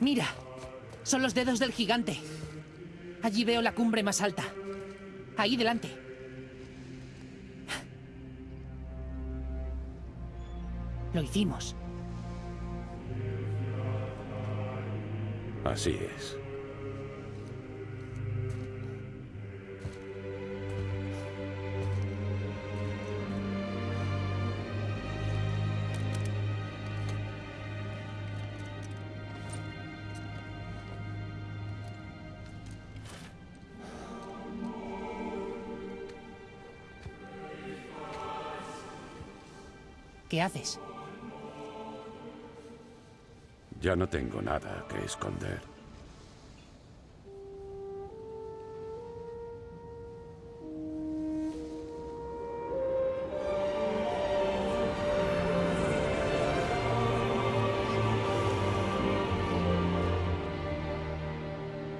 Mira, son los dedos del gigante. Allí veo la cumbre más alta. Ahí delante. Lo hicimos. Así es. Ya no tengo nada que esconder.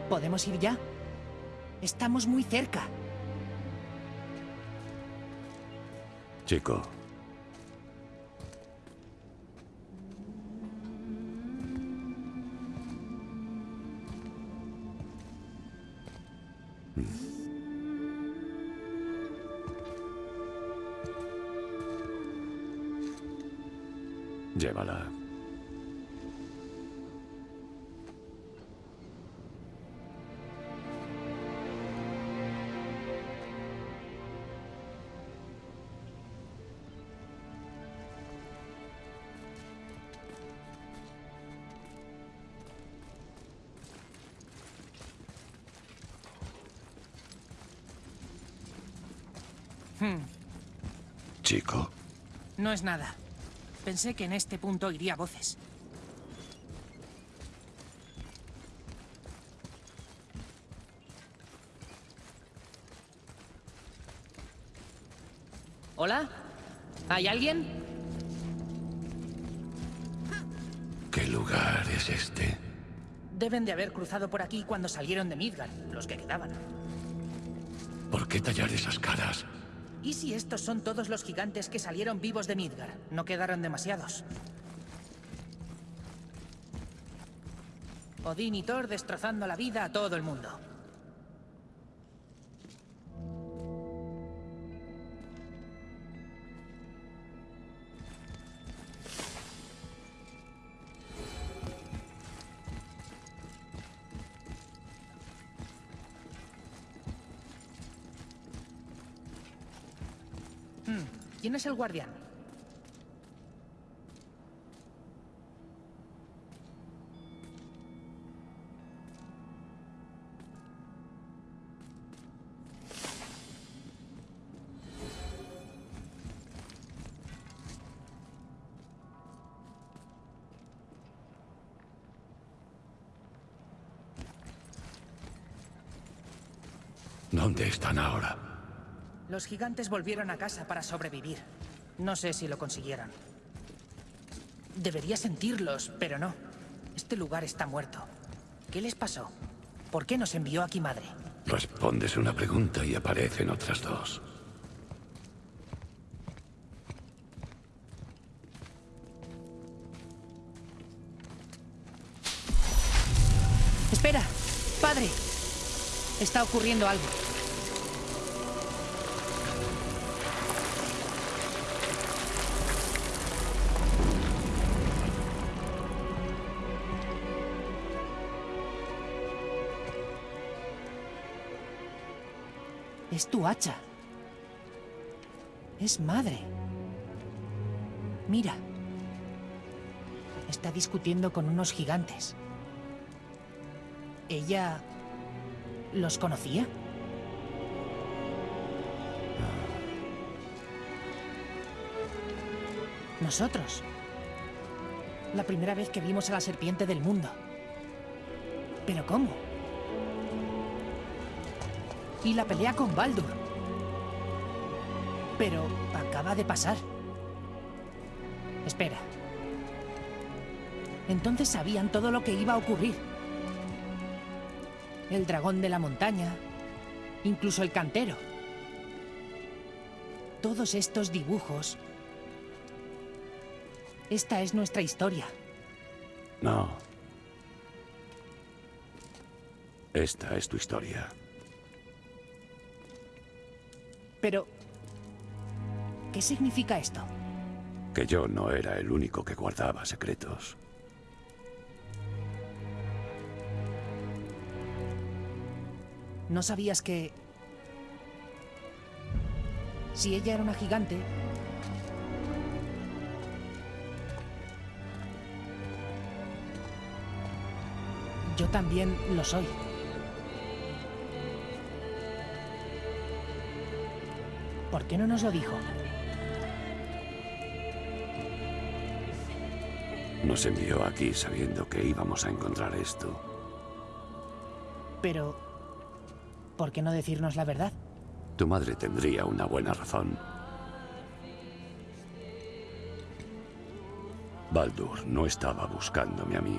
¿Podemos ir ya? Estamos muy cerca. Chico, Llévala. Chico. No es nada. Pensé que en este punto iría voces. ¿Hola? ¿Hay alguien? ¿Qué lugar es este? Deben de haber cruzado por aquí cuando salieron de Midgard, los que quedaban. ¿Por qué tallar esas caras? ¿Y si estos son todos los gigantes que salieron vivos de Midgard? No quedaron demasiados. Odín y Thor destrozando la vida a todo el mundo. ¿Quién es el guardián? ¿Dónde están ahora? Los gigantes volvieron a casa para sobrevivir. No sé si lo consiguieron. Debería sentirlos, pero no. Este lugar está muerto. ¿Qué les pasó? ¿Por qué nos envió aquí madre? Respondes una pregunta y aparecen otras dos. Espera, padre. Está ocurriendo algo. Es tu hacha. Es madre. Mira. Está discutiendo con unos gigantes. ¿Ella... los conocía? Nosotros. La primera vez que vimos a la serpiente del mundo. ¿Pero cómo? Y la pelea con Baldur. Pero acaba de pasar. Espera. Entonces sabían todo lo que iba a ocurrir. El dragón de la montaña, incluso el cantero. Todos estos dibujos. Esta es nuestra historia. No. Esta es tu historia. Pero... ¿Qué significa esto? Que yo no era el único que guardaba secretos. ¿No sabías que... Si ella era una gigante... Yo también lo soy. ¿Por qué no nos lo dijo? Nos envió aquí sabiendo que íbamos a encontrar esto. Pero... ¿Por qué no decirnos la verdad? Tu madre tendría una buena razón. Baldur no estaba buscándome a mí.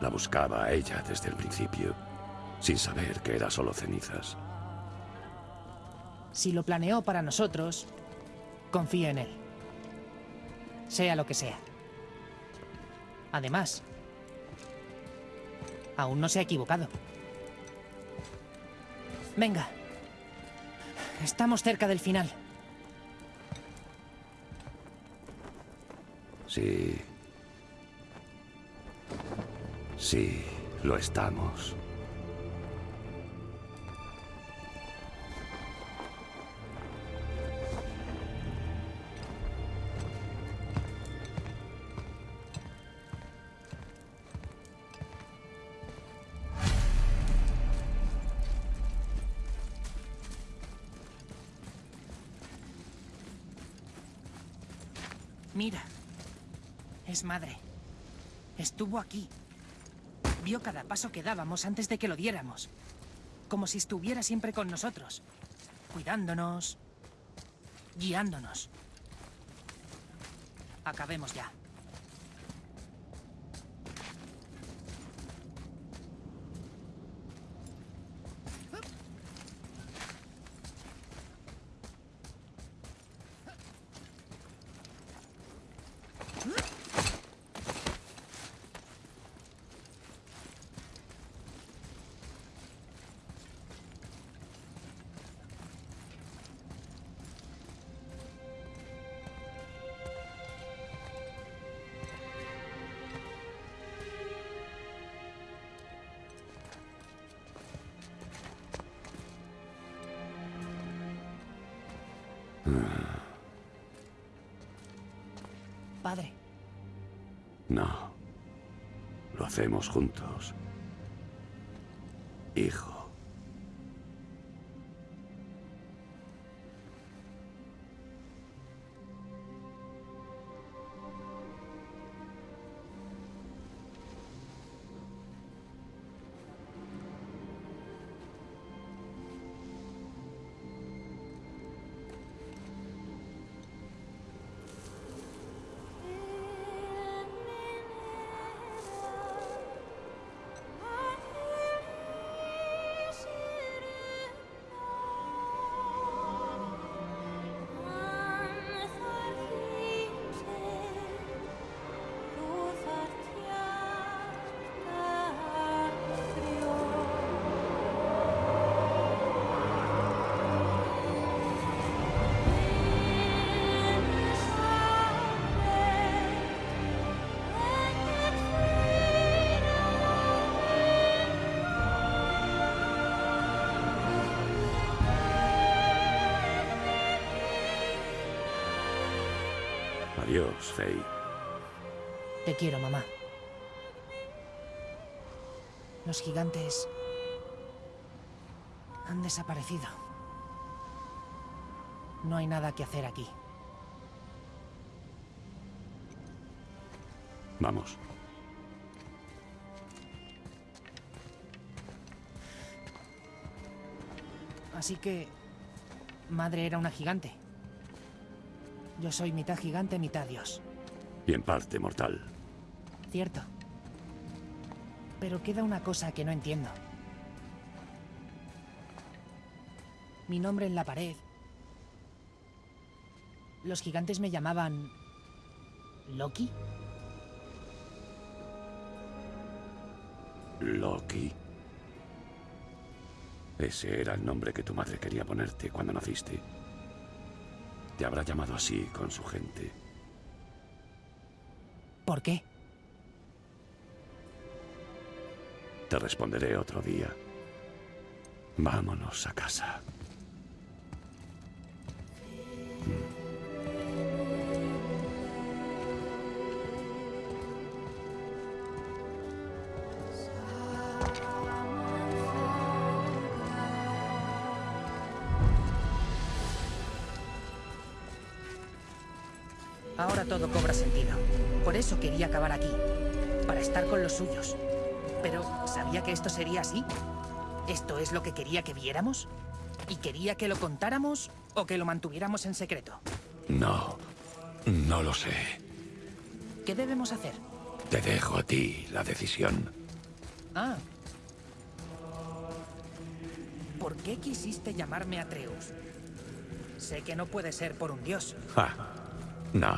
La buscaba a ella desde el principio, sin saber que era solo cenizas. Si lo planeó para nosotros, confío en él. Sea lo que sea. Además, aún no se ha equivocado. Venga. Estamos cerca del final. Sí. Sí, lo estamos. Mira. Es madre. Estuvo aquí. Vio cada paso que dábamos antes de que lo diéramos. Como si estuviera siempre con nosotros. Cuidándonos. Guiándonos. Acabemos ya. Padre, No. Lo hacemos juntos. Adiós, Faye. te quiero, mamá. Los gigantes han desaparecido. No hay nada que hacer aquí. Vamos. Así que... Madre era una gigante. Yo soy mitad gigante, mitad dios. Y en parte mortal. Cierto. Pero queda una cosa que no entiendo. Mi nombre en la pared. Los gigantes me llamaban... ¿Loki? Loki. Ese era el nombre que tu madre quería ponerte cuando naciste. Te habrá llamado así con su gente. ¿Por qué? Te responderé otro día. Vámonos a casa. Ahora todo cobra sentido. Por eso quería acabar aquí. Para estar con los suyos. Pero, ¿sabía que esto sería así? ¿Esto es lo que quería que viéramos? ¿Y quería que lo contáramos o que lo mantuviéramos en secreto? No, no lo sé. ¿Qué debemos hacer? Te dejo a ti la decisión. Ah. ¿Por qué quisiste llamarme Atreus? Sé que no puede ser por un dios. Ja. No,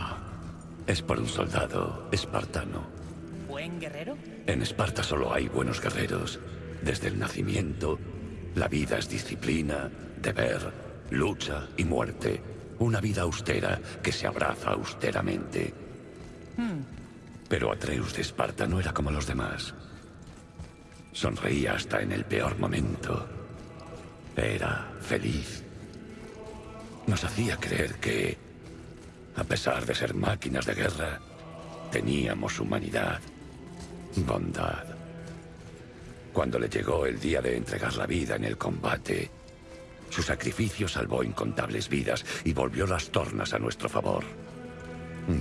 es por un soldado espartano. ¿Buen guerrero? En Esparta solo hay buenos guerreros. Desde el nacimiento, la vida es disciplina, deber, lucha y muerte. Una vida austera que se abraza austeramente. Pero Atreus de Esparta no era como los demás. Sonreía hasta en el peor momento. Era feliz. Nos hacía creer que, a pesar de ser máquinas de guerra, teníamos humanidad, bondad. Cuando le llegó el día de entregar la vida en el combate, su sacrificio salvó incontables vidas y volvió las tornas a nuestro favor.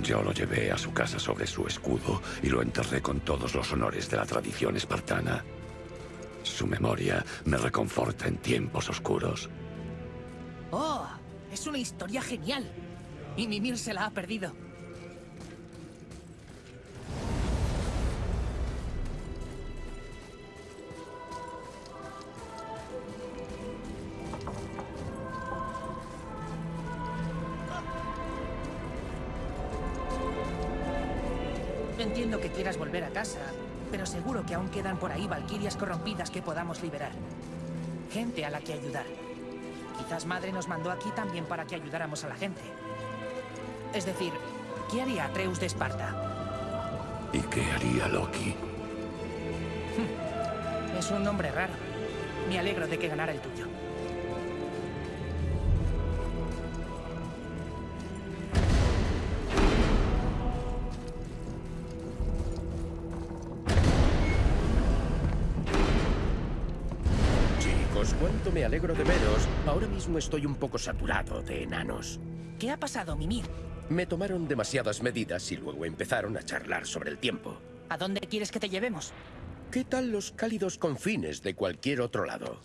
Yo lo llevé a su casa sobre su escudo y lo enterré con todos los honores de la tradición espartana. Su memoria me reconforta en tiempos oscuros. ¡Oh! Es una historia genial. Y Mimir se la ha perdido. Entiendo que quieras volver a casa, pero seguro que aún quedan por ahí valquirias corrompidas que podamos liberar. Gente a la que ayudar. Quizás Madre nos mandó aquí también para que ayudáramos a la gente. Es decir, ¿qué haría Atreus de Esparta? ¿Y qué haría Loki? Es un nombre raro. Me alegro de que ganara el tuyo. Chicos, cuánto me alegro de veros. Ahora mismo estoy un poco saturado de enanos. ¿Qué ha pasado, Mimir? Me tomaron demasiadas medidas y luego empezaron a charlar sobre el tiempo. ¿A dónde quieres que te llevemos? ¿Qué tal los cálidos confines de cualquier otro lado?